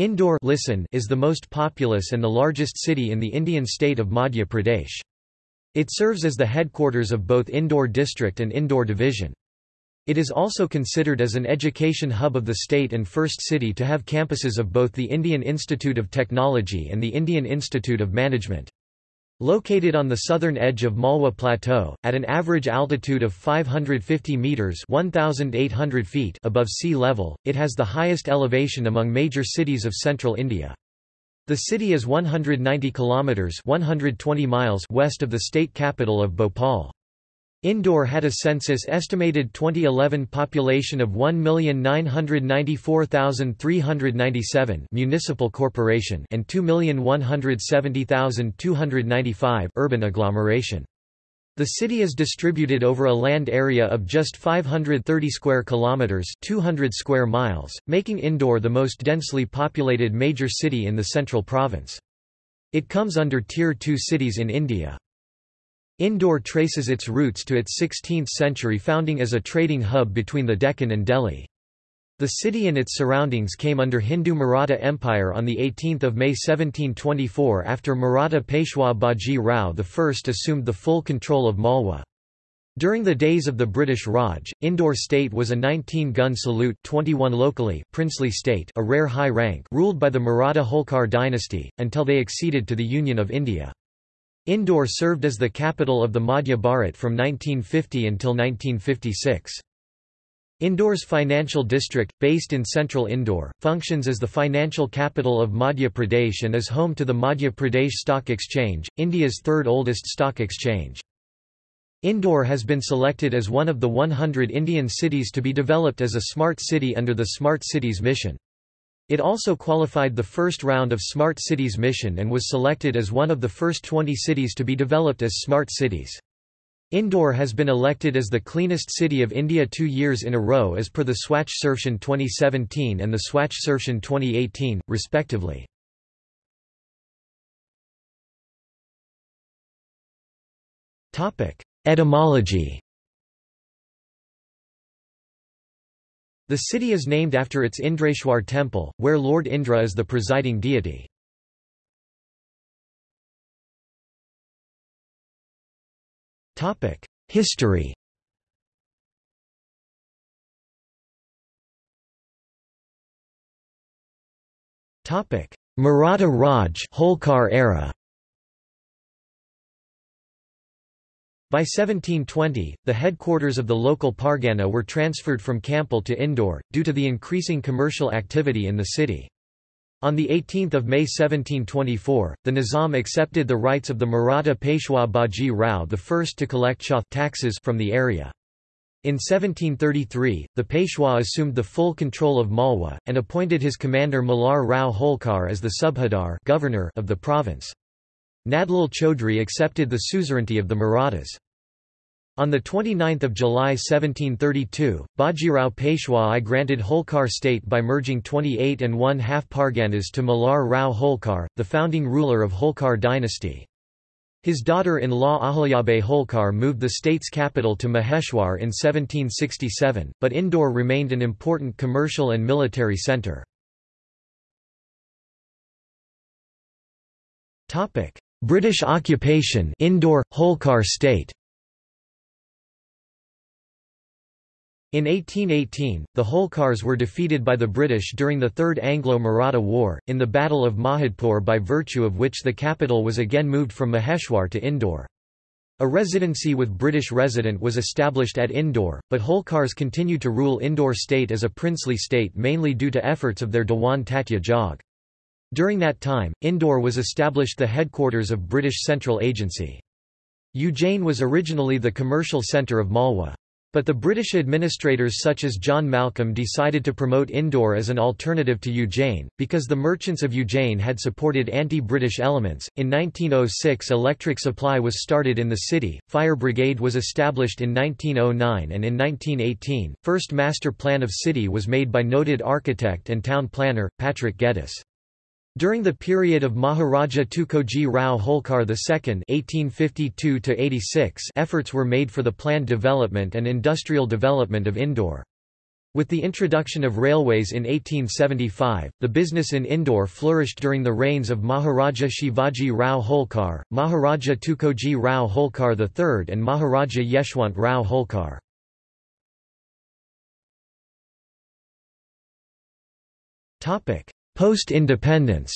Indore listen is the most populous and the largest city in the Indian state of Madhya Pradesh. It serves as the headquarters of both Indore district and Indore division. It is also considered as an education hub of the state and first city to have campuses of both the Indian Institute of Technology and the Indian Institute of Management. Located on the southern edge of Malwa Plateau, at an average altitude of 550 metres 1,800 feet above sea level, it has the highest elevation among major cities of central India. The city is 190 kilometres 120 miles west of the state capital of Bhopal. Indore had a census estimated 2011 population of 1,994,397 municipal corporation and 2,170,295 urban agglomeration. The city is distributed over a land area of just 530 square kilometers, 200 square miles, making Indore the most densely populated major city in the central province. It comes under tier 2 cities in India. Indore traces its roots to its 16th-century founding as a trading hub between the Deccan and Delhi. The city and its surroundings came under Hindu Maratha Empire on 18 May 1724 after Maratha Peshwa Baji Rao I assumed the full control of Malwa. During the days of the British Raj, Indore state was a 19-gun salute 21 locally princely state a rare high rank ruled by the Maratha Holkar dynasty, until they acceded to the Union of India. Indore served as the capital of the Madhya Bharat from 1950 until 1956. Indore's financial district, based in central Indore, functions as the financial capital of Madhya Pradesh and is home to the Madhya Pradesh Stock Exchange, India's third oldest stock exchange. Indore has been selected as one of the 100 Indian cities to be developed as a smart city under the Smart Cities mission. It also qualified the first round of Smart Cities mission and was selected as one of the first 20 cities to be developed as smart cities. Indore has been elected as the cleanest city of India two years in a row as per the Swachh Survekshan 2017 and the Swachh Survekshan 2018, respectively. Etymology The city is named after its Indreshwar temple, where Lord Indra is the presiding deity. History Maratha Raj Holkar era By 1720, the headquarters of the local Pargana were transferred from Kampel to Indore, due to the increasing commercial activity in the city. On 18 May 1724, the Nizam accepted the rights of the Maratha Peshwa Baji Rao I to collect chauth taxes from the area. In 1733, the Peshwa assumed the full control of Malwa, and appointed his commander Malhar Rao Holkar as the subhadar governor of the province. Nandlal Chaudhry accepted the suzerainty of the Marathas. On 29 July 1732, Bajirao Peshwa I granted Holkar state by merging 28 and one half Parganas to Malhar Rao Holkar, the founding ruler of Holkar dynasty. His daughter-in-law Ahilyabai Holkar moved the state's capital to Maheshwar in 1767, but Indore remained an important commercial and military centre. British occupation Indore, Holkar state In 1818, the Holkars were defeated by the British during the Third Anglo-Maratha War, in the Battle of Mahidpur by virtue of which the capital was again moved from Maheshwar to Indore. A residency with British resident was established at Indore, but Holkars continued to rule Indore state as a princely state mainly due to efforts of their Dewan Tatya Jog. During that time, Indore was established the headquarters of British Central Agency. Ujjain was originally the commercial centre of Malwa. But the British administrators such as John Malcolm decided to promote Indore as an alternative to Ujjain, because the merchants of Ujjain had supported anti-British elements. In 1906 electric supply was started in the city, fire brigade was established in 1909 and in 1918, first master plan of city was made by noted architect and town planner, Patrick Geddes. During the period of Maharaja Tukoji Rao Holkar II (1852–86), efforts were made for the planned development and industrial development of Indore. With the introduction of railways in 1875, the business in Indore flourished during the reigns of Maharaja Shivaji Rao Holkar, Maharaja Tukoji Rao Holkar III and Maharaja Yeshwant Rao Holkar. Post-independence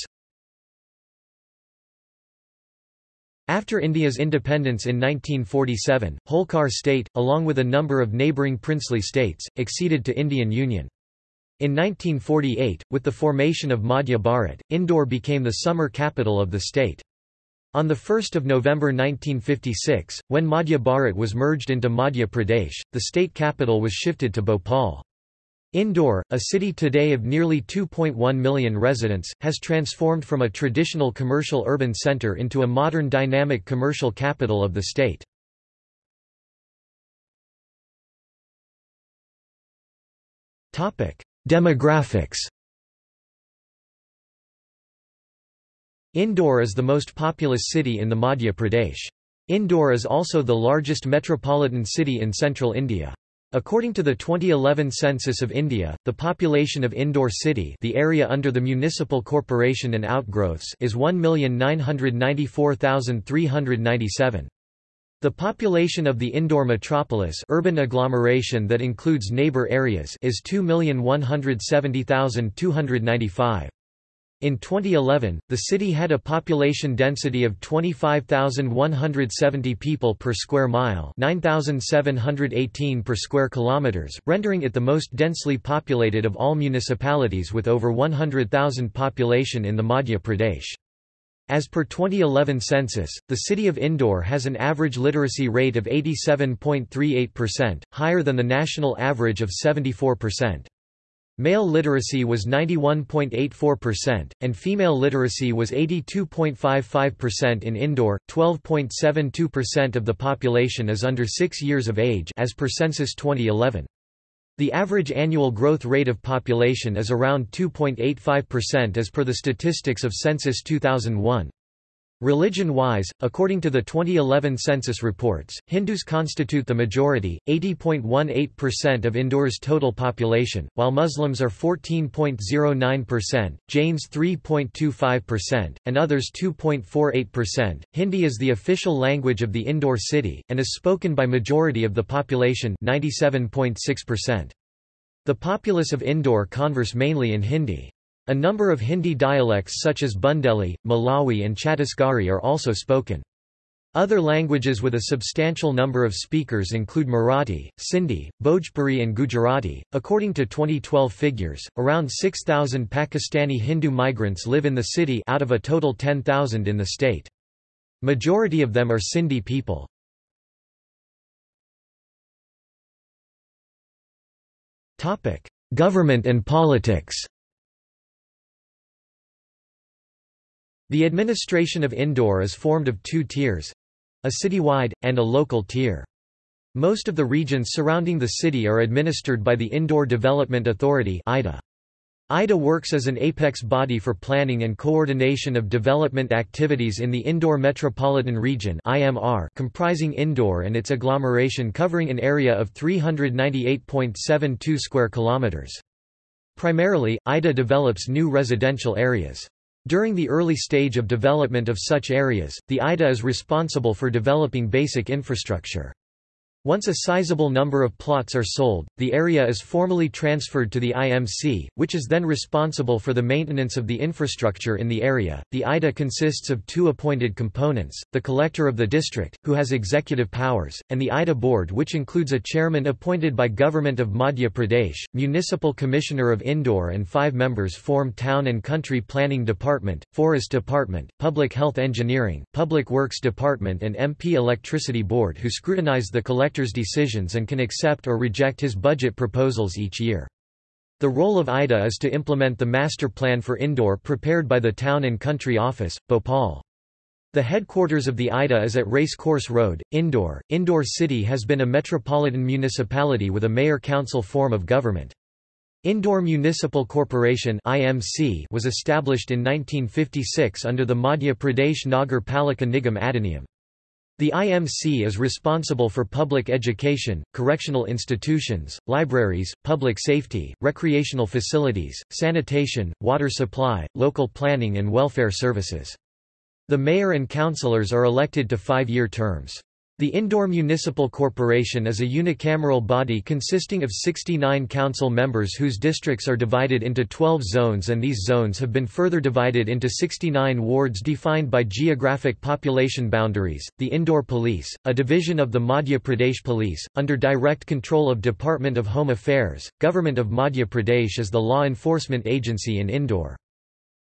After India's independence in 1947, Holkar state, along with a number of neighbouring princely states, acceded to Indian Union. In 1948, with the formation of Madhya Bharat, Indore became the summer capital of the state. On 1 November 1956, when Madhya Bharat was merged into Madhya Pradesh, the state capital was shifted to Bhopal. Indore, a city today of nearly 2.1 million residents, has transformed from a traditional commercial urban center into a modern dynamic commercial capital of the state. Demographics Indore is the most populous city in the Madhya Pradesh. Indore is also the largest metropolitan city in central India. According to the 2011 census of India, the population of Indore city the area under the municipal corporation and outgrowths is 1,994,397. The population of the Indore metropolis urban agglomeration that includes neighbour areas is 2,170,295. In 2011, the city had a population density of 25,170 people per square mile, 9,718 per square kilometers, rendering it the most densely populated of all municipalities with over 100,000 population in the Madhya Pradesh. As per 2011 census, the city of Indore has an average literacy rate of 87.38%, higher than the national average of 74%. Male literacy was 91.84%, and female literacy was 82.55% in Indore. 12.72% of the population is under 6 years of age as per census 2011. The average annual growth rate of population is around 2.85% as per the statistics of census 2001. Religion-wise, according to the 2011 census reports, Hindus constitute the majority, 80.18% of Indore's total population, while Muslims are 14.09%, Jains 3.25%, and others 2.48%. Hindi is the official language of the Indore city, and is spoken by majority of the population 97.6%. The populace of Indore converse mainly in Hindi. A number of Hindi dialects such as Bundeli, Malvi and Chhattisgarhi are also spoken. Other languages with a substantial number of speakers include Marathi, Sindhi, Bhojpuri, and Gujarati. According to 2012 figures, around 6,000 Pakistani Hindu migrants live in the city out of a total 10,000 in the state. Majority of them are Sindhi people. Government and politics. The administration of Indore is formed of two tiers—a citywide, and a local tier. Most of the regions surrounding the city are administered by the Indore Development Authority IDA. IDA works as an apex body for planning and coordination of development activities in the Indore Metropolitan Region IMR comprising Indore and its agglomeration covering an area of 398.72 square kilometers. Primarily, IDA develops new residential areas. During the early stage of development of such areas, the IDA is responsible for developing basic infrastructure. Once a sizable number of plots are sold, the area is formally transferred to the IMC, which is then responsible for the maintenance of the infrastructure in the area. The IDA consists of two appointed components the collector of the district, who has executive powers, and the IDA board, which includes a chairman appointed by Government of Madhya Pradesh, Municipal Commissioner of Indore, and five members form Town and Country Planning Department, Forest Department, Public Health Engineering, Public Works Department, and MP Electricity Board, who scrutinize the collector collector's decisions and can accept or reject his budget proposals each year. The role of IDA is to implement the master plan for Indore prepared by the Town and Country Office, Bhopal. The headquarters of the IDA is at Race Course Road, Indore. Indore city has been a metropolitan municipality with a mayor-council form of government. Indore Municipal Corporation (IMC) was established in 1956 under the Madhya Pradesh Nagar Palika Nigam Adhiniyam. The IMC is responsible for public education, correctional institutions, libraries, public safety, recreational facilities, sanitation, water supply, local planning and welfare services. The mayor and councillors are elected to five-year terms. The Indore Municipal Corporation is a unicameral body consisting of 69 council members whose districts are divided into 12 zones and these zones have been further divided into 69 wards defined by geographic population boundaries. The Indore Police, a division of the Madhya Pradesh Police, under direct control of Department of Home Affairs, Government of Madhya Pradesh is the law enforcement agency in Indore.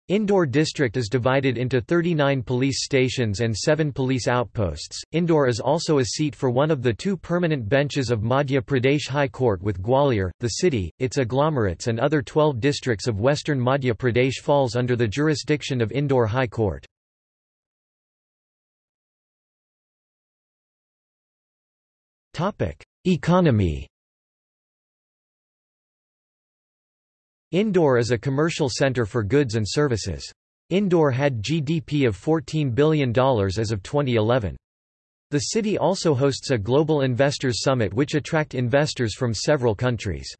Indore district is divided into 39 police stations and 7 police outposts. Indore is also a seat for one of the two permanent benches of Madhya Pradesh High Court with Gwalior, the city, its agglomerates and other 12 districts of western Madhya Pradesh falls under the jurisdiction of Indore High Court. Economy Indore is a commercial center for goods and services. Indore had GDP of $14 billion as of 2011. The city also hosts a Global Investors Summit which attract investors from several countries.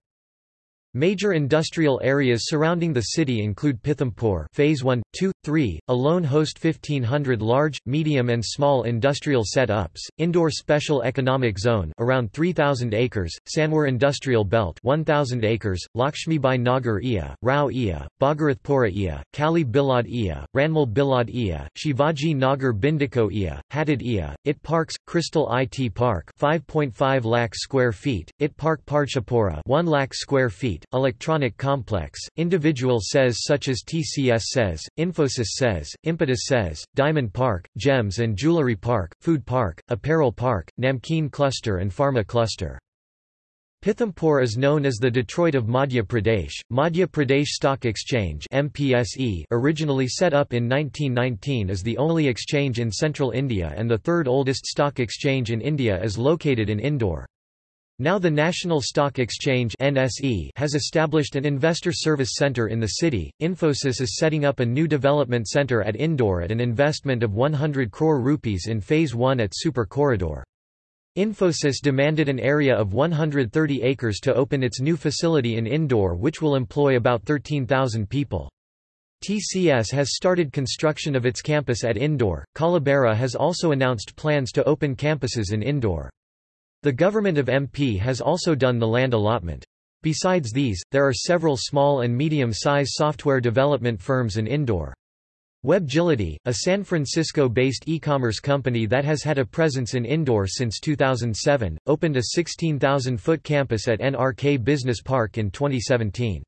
Major industrial areas surrounding the city include Pithampur Phase 1, 2, 3, alone host 1500 large, medium and small industrial setups. Indore Special Economic Zone around 3000 acres, Sanwer Industrial Belt 1000 acres, Lakshmibai Nagar Iya, Rao Iya, Bhagirathpura Iya, Kali Bilad Iya, Ranmal Bilad Iya, Shivaji Nagar Bindiko Iya, Hadid Iya, IT Parks, Crystal IT Park 5.5 lakh square feet, IT Park Parchapura 1 lakh square feet, Electronic Complex, individual says such as TCS says, Infosys says, Impetus says, Diamond Park, Gems and Jewelry Park, Food Park, Apparel Park, Namkeen Cluster and Pharma Cluster. Pithampur is known as the Detroit of Madhya Pradesh. Madhya Pradesh Stock Exchange (MPSE), originally set up in 1919, is the only exchange in central India and the third oldest stock exchange in India is located in Indore. Now the National Stock Exchange (NSE) has established an investor service center in the city. Infosys is setting up a new development center at Indore at an investment of 100 crore rupees in phase 1 at Super Corridor. Infosys demanded an area of 130 acres to open its new facility in Indore which will employ about 13,000 people. TCS has started construction of its campus at Indore. Collabera has also announced plans to open campuses in Indore. The government of MP has also done the land allotment. Besides these, there are several small and medium-size software development firms in Indore. WebGility, a San Francisco-based e-commerce company that has had a presence in Indore since 2007, opened a 16,000-foot campus at NRK Business Park in 2017.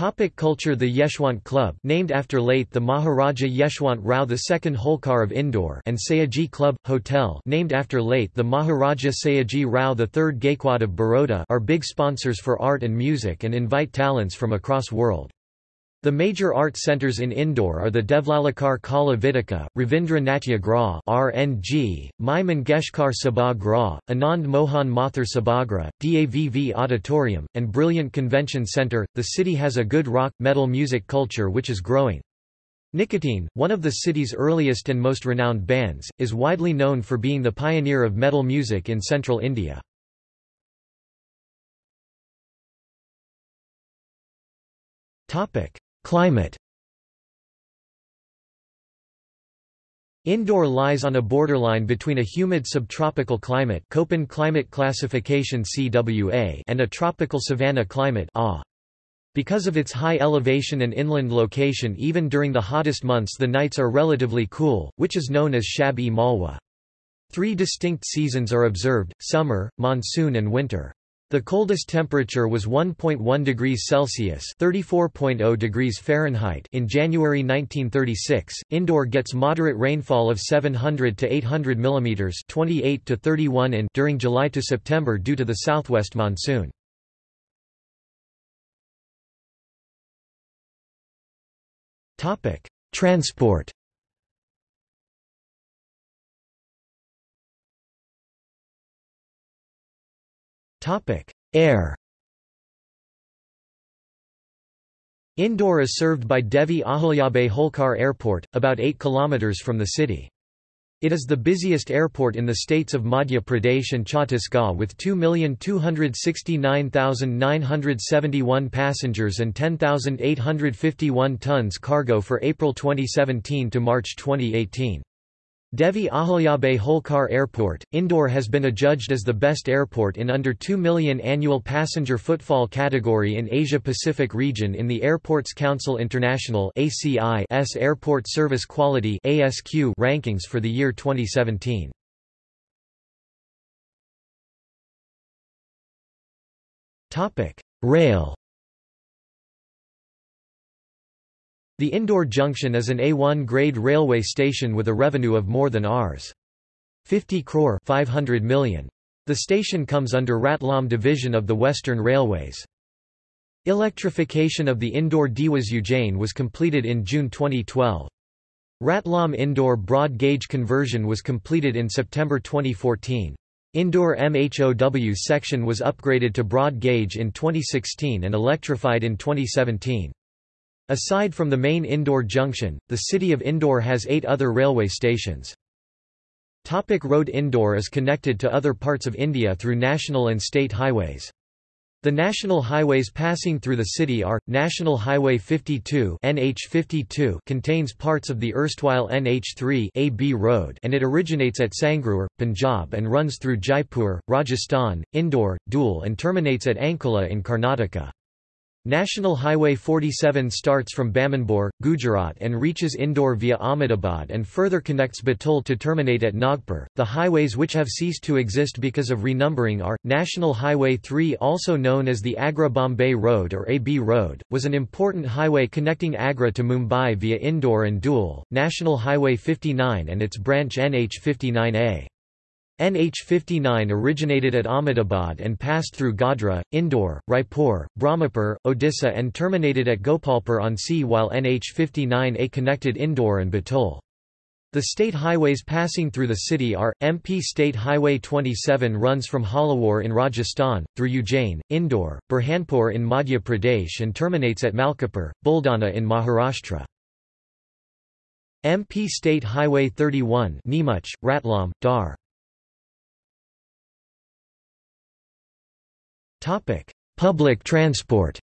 Topic culture The Yeshwant Club named after late the Maharaja Yeshwant Rao II Holkar of Indore and Sayaji Club, Hotel named after late the Maharaja Sayaji Rao III Gaikwad of Baroda are big sponsors for art and music and invite talents from across world. The major art centers in Indore are the Devlalikar Kala Vithika, Ravindra Natya Griha (RNG), Mai Mangeshkar Sabha Griha, Anand Mohan Mathur Sabhagriha, DAVV Auditorium, and Brilliant Convention Center. The city has a good rock metal music culture which is growing. Nicotine, one of the city's earliest and most renowned bands, is widely known for being the pioneer of metal music in central India. Topic: Climate Indore lies on a borderline between a humid subtropical climate Köppen climate classification CWA and a tropical savanna climate AH. Because of its high elevation and inland location even during the hottest months the nights are relatively cool, which is known as Shab-e-Malwa. Three distinct seasons are observed, summer, monsoon and winter. The coldest temperature was 1.1 degrees Celsius (34.0 degrees Fahrenheit) in January 1936. Indore gets moderate rainfall of 700 to 800 mm (28 to 31 in) during July to September due to the southwest monsoon. Topic: Transport. Topic: Air. Indore is served by Devi Ahilyabai Holkar Airport, about 8 kilometers from the city. It is the busiest airport in the states of Madhya Pradesh and Chhattisgarh with 2,269,971 passengers and 10,851 tons cargo for April 2017 to March 2018. Devi Ahilyabai Holkar Airport, Indore has been adjudged as the best airport in under 2 million annual passenger footfall category in Asia-Pacific region in the Airports Council International ACI's Airport Service Quality rankings for the year 2017. Rail The Indore Junction is an A1 grade railway station with a revenue of more than Rs. 50 crore 500 million. The station comes under Ratlam division of the Western Railways. Electrification of the Indore Dewas Ujjain was completed in June 2012. Ratlam Indore broad gauge conversion was completed in September 2014. Indore MHOW section was upgraded to broad gauge in 2016 and electrified in 2017. Aside from the main Indore junction, the city of Indore has eight other railway stations. Topic road Indore is connected to other parts of India through national and state highways. The national highways passing through the city are, National Highway 52, NH52 contains parts of the erstwhile NH3 AB road and it originates at Sangrur, Punjab and runs through Jaipur, Rajasthan, Indore, Dhule and terminates at Ankola in Karnataka. National Highway 47 starts from Bamanbore, Gujarat and reaches Indore via Ahmedabad and further connects Betul to terminate at Nagpur. The highways which have ceased to exist because of renumbering are National Highway 3 also known as the Agra Bombay Road or AB Road, was an important highway connecting Agra to Mumbai via Indore and Dhule, National Highway 59 and its branch NH59A. NH-59 originated at Ahmedabad and passed through Godhra, Indore, Raipur, Brahmapur, Odisha and terminated at Gopalpur on sea while NH-59A connected Indore and Betul. The state highways passing through the city are, MP State Highway 27 runs from Jhalawar in Rajasthan, through Ujjain, Indore, Burhanpur in Madhya Pradesh and terminates at Malkapur, Buldana in Maharashtra. MP State Highway 31 Neemuch, Ratlam, Dhar Topic: Public transport.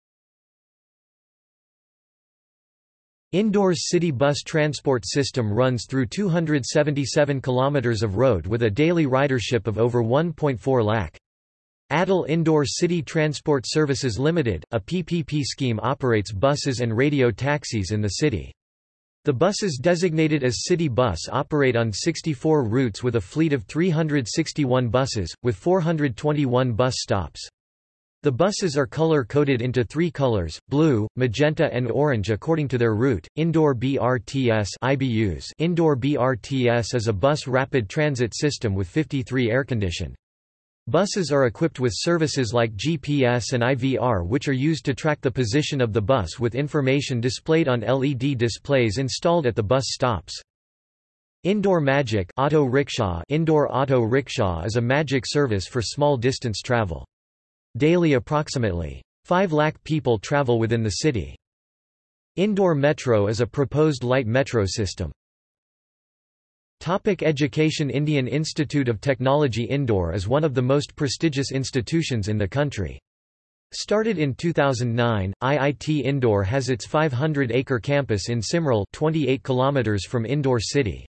Indore's city bus transport system runs through 277 kilometers of road with a daily ridership of over 1.4 lakh. Atal Indore City Transport Services Limited, a PPP scheme operates buses and radio taxis in the city. The buses designated as city bus operate on 64 routes with a fleet of 361 buses, with 421 bus stops. The buses are color-coded into three colors, blue, magenta and orange according to their route. Indore BRTS iBus Indore BRTS is a bus rapid transit system with 53 air-conditioned. Buses are equipped with services like GPS and IVR which are used to track the position of the bus with information displayed on LED displays installed at the bus stops. Indore Magic Auto Rickshaw Indore Auto Rickshaw is a magic service for small distance travel. Daily approximately 5 lakh people travel within the city. Indore Metro is a proposed light metro system. Topic education Indian Institute of Technology Indore is one of the most prestigious institutions in the country. Started in 2009, IIT Indore has its 500-acre campus in Simrol 28 km from Indore city.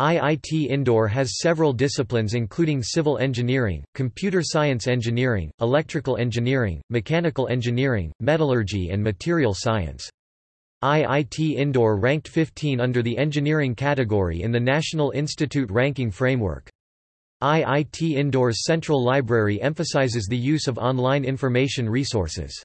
IIT Indore has several disciplines including civil engineering, computer science engineering, electrical engineering, mechanical engineering, metallurgy and material science. IIT Indore ranked 15 under the engineering category in the National Institute ranking framework. IIT Indore's central library emphasizes the use of online information resources.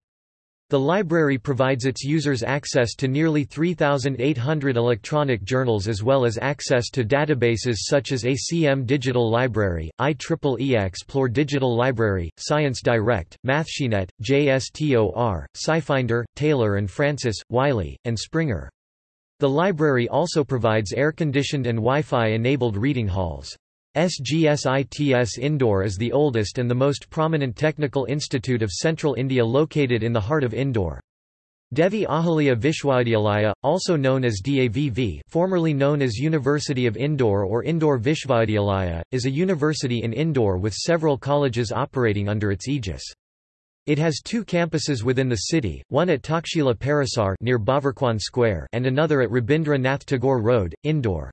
The library provides its users access to nearly 3,800 electronic journals as well as access to databases such as ACM Digital Library, IEEE Xplore Digital Library, Science Direct, MathSciNet, JSTOR, SciFinder, Taylor and Francis, Wiley, and Springer. The library also provides air-conditioned and Wi-Fi enabled reading halls. SGSITS Indore is the oldest and the most prominent technical institute of central India located in the heart of Indore. Devi Ahilya Vishwavidyalaya, also known as DAVV formerly known as University of Indore or Indore Vishwavidyalaya, is a university in Indore with several colleges operating under its aegis. It has two campuses within the city, one at Takshila Parasar near Bhawarkuan Square and another at Rabindra Nath Tagore Road, Indore.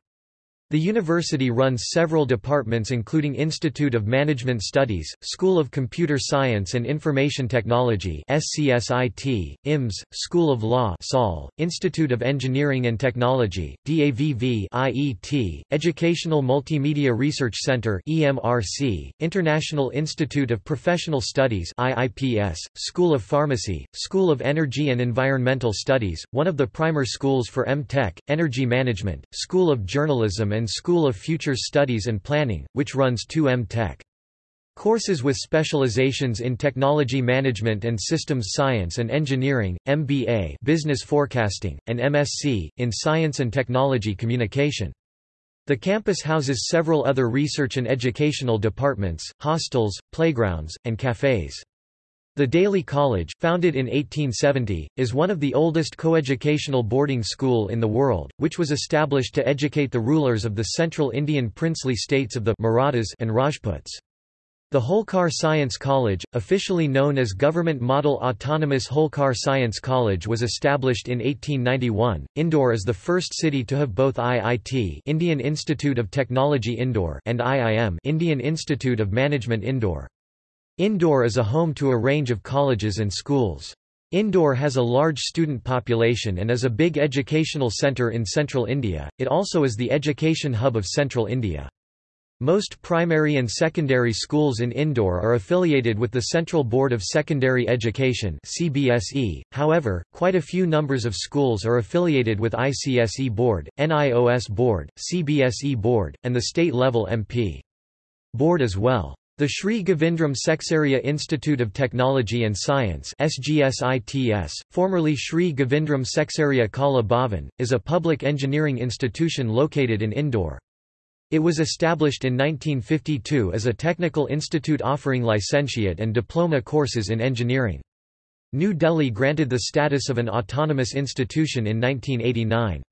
The university runs several departments including Institute of Management Studies, School of Computer Science and Information Technology SCSIT, IMS, School of Law SOL, Institute of Engineering and Technology, DAVV IET, Educational Multimedia Research Center EMRC, International Institute of Professional Studies IIPS, School of Pharmacy, School of Energy and Environmental Studies, one of the primer schools for M.Tech, Energy Management, School of Journalism and School of Futures Studies and Planning, which runs 2M Tech. Courses with specializations in technology management and systems science and engineering, MBA business forecasting, and MSc, in science and technology communication. The campus houses several other research and educational departments, hostels, playgrounds, and cafes. The Daily College, founded in 1870, is one of the oldest coeducational boarding school in the world, which was established to educate the rulers of the central Indian princely states of the Marathas and Rajputs. The Holkar Science College, officially known as Government Model Autonomous Holkar Science College was established in 1891. Indore is the first city to have both IIT Indian Institute of Technology Indore and IIM Indian Institute of Management Indore. Indore is a home to a range of colleges and schools. Indore has a large student population and is a big educational centre in central India, it also is the education hub of central India. Most primary and secondary schools in Indore are affiliated with the Central Board of Secondary Education CBSE, however, quite a few numbers of schools are affiliated with ICSE Board, NIOS Board, CBSE Board, and the state-level MP. Board as well. The Sri Govindram Seksaria Institute of Technology and Science SGSITS, formerly Sri Govindram Seksaria Kala Bhavan, is a public engineering institution located in Indore. It was established in 1952 as a technical institute offering licentiate and diploma courses in engineering. New Delhi granted the status of an autonomous institution in 1989.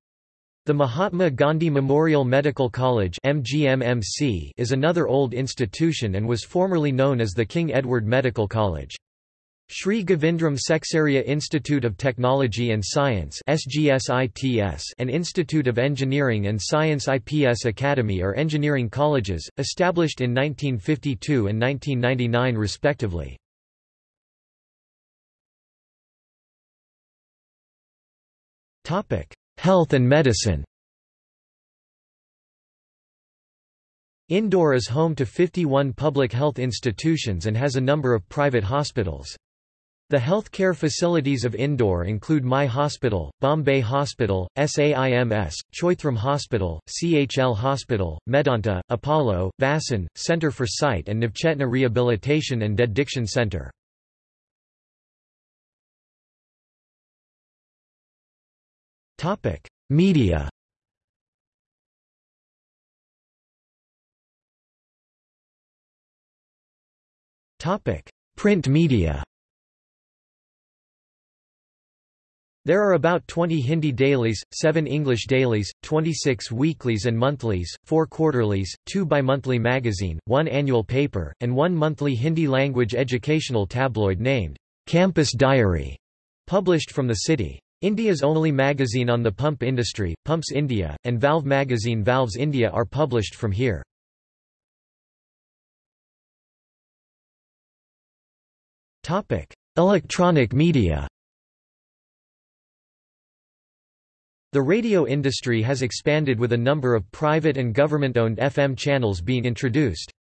The Mahatma Gandhi Memorial Medical College is another old institution and was formerly known as the King Edward Medical College. Sri Govindram Seksaria Institute of Technology and Science and Institute of Engineering and Science IPS Academy are engineering colleges, established in 1952 and 1999 respectively. Topic: Health and medicine Indore is home to 51 public health institutions and has a number of private hospitals. The health care facilities of Indore include My Hospital, Bombay Hospital, SAIMS, Choithram Hospital, CHL Hospital, Medanta, Apollo, Vasan, Centre for Sight and Navchetna Rehabilitation and Dediction Centre. Media. Topic: Print media. There are about 20 Hindi dailies, 7 English dailies, 26 weeklies and monthlies, 4 quarterlies, 2 bimonthly magazine, 1 annual paper, and 1 monthly Hindi-language educational tabloid named, Campus Diary, published from the city. India's only magazine on the pump industry, Pumps India, and valve magazine Valves India are published from here. Electronic media The radio industry has expanded with a number of private and government-owned FM channels being introduced.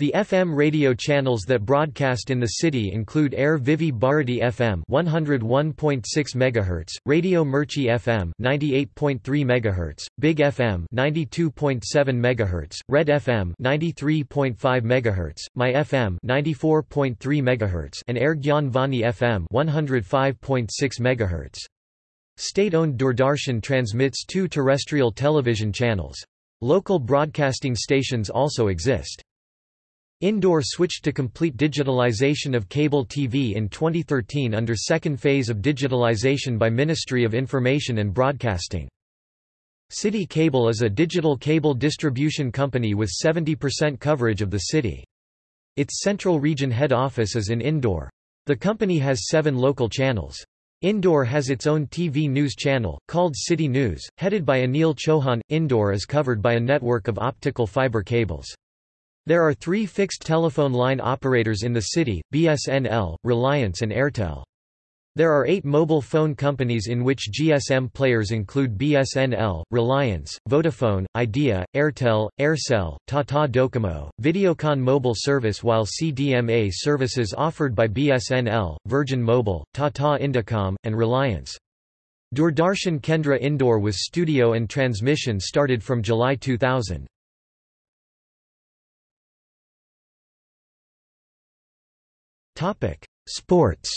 The FM radio channels that broadcast in the city include Air Vividh Bharati FM 101.6 MHz, Radio Mirchi FM 98.3 MHz, Big FM 92.7 MHz, Red FM 93.5 MHz, My FM 94.3 MHz, and Air Gyan Vani FM 105.6 MHz. State-owned Doordarshan transmits two terrestrial television channels. Local broadcasting stations also exist. Indore switched to complete digitalization of cable TV in 2013 under second phase of digitalization by Ministry of Information and Broadcasting. City Cable is a digital cable distribution company with 70% coverage of the city. Its central region head office is in Indore. The company has seven local channels. Indore has its own TV news channel, called City News, headed by Anil Chauhan. Indore is covered by a network of optical fiber cables. There are three fixed telephone line operators in the city, BSNL, Reliance and Airtel. There are eight mobile phone companies in which GSM players include BSNL, Reliance, Vodafone, Idea, Airtel, Aircel, Tata Docomo, Videocon mobile service while CDMA services offered by BSNL, Virgin Mobile, Tata Indicom, and Reliance. Doordarshan Kendra Indore with studio and transmission started from July 2000. Sports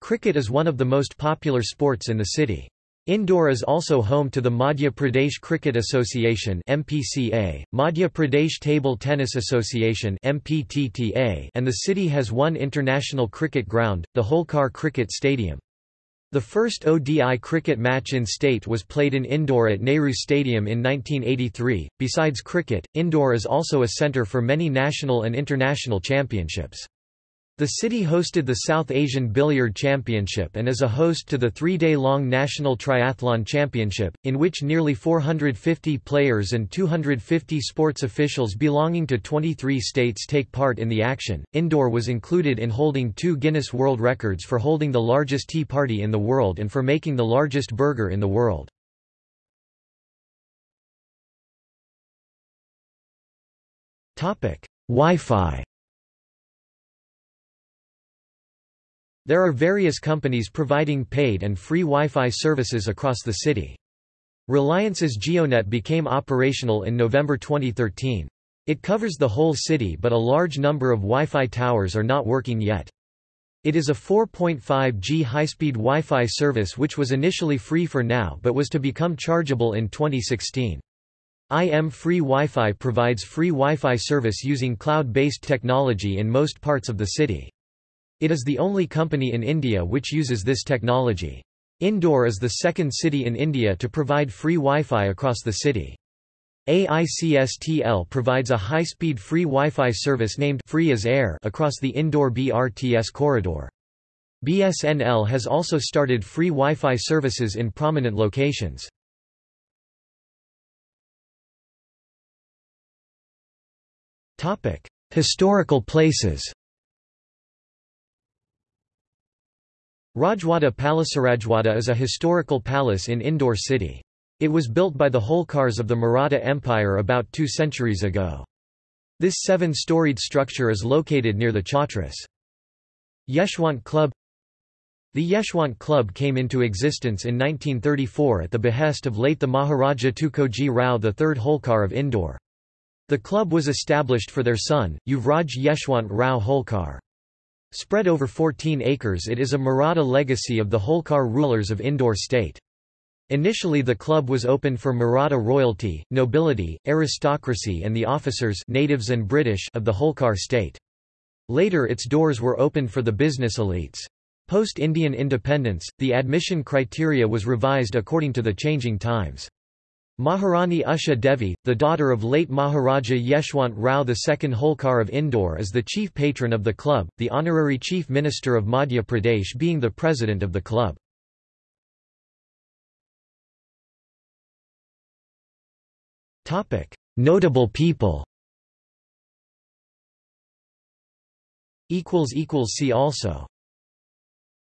Cricket is one of the most popular sports in the city. Indore is also home to the Madhya Pradesh Cricket Association MPCA, Madhya Pradesh Table Tennis Association MPTTA, and the city has one international cricket ground, the Holkar Cricket Stadium. The first ODI cricket match in state was played in Indore at Nehru Stadium in 1983. Besides cricket, Indore is also a center for many national and international championships. The city hosted the South Asian Billiard Championship and is a host to the three-day-long National Triathlon Championship, in which nearly 450 players and 250 sports officials belonging to 23 states take part in the action. Indore was included in holding two Guinness World Records for holding the largest tea party in the world and for making the largest burger in the world. Wi-Fi There are various companies providing paid and free Wi-Fi services across the city. Reliance's JioNet became operational in November 2013. It covers the whole city but a large number of Wi-Fi towers are not working yet. It is a 4.5G high-speed Wi-Fi service which was initially free for now but was to become chargeable in 2016. IM Free Wi-Fi provides free Wi-Fi service using cloud-based technology in most parts of the city. It is the only company in India which uses this technology. Indore is the second city in India to provide free Wi-Fi across the city. AICSTL provides a high-speed free Wi-Fi service named Free as Air across the Indore BRTS corridor. BSNL has also started free Wi-Fi services in prominent locations. Historical places Rajwada Palace Rajwada is a historical palace in Indore city. It was built by the Holkars of the Maratha Empire about two centuries ago. This seven-storied structure is located near the Chhatris. Yeshwant Club The Yeshwant Club came into existence in 1934 at the behest of late the Maharaja Tukoji Rao III Holkar of Indore. The club was established for their son, Yuvraj Yeshwant Rao Holkar. Spread over 14 acres it is a Maratha legacy of the Holkar rulers of Indore state. Initially the club was open for Maratha royalty, nobility, aristocracy and the officers natives and British of the Holkar state. Later its doors were opened for the business elites. Post-Indian independence, the admission criteria was revised according to the changing times. Maharani Usha Devi, the daughter of late Maharaja Yeshwant Rao II Holkar of Indore is the chief patron of the club, the honorary chief minister of Madhya Pradesh being the president of the club. Notable people See also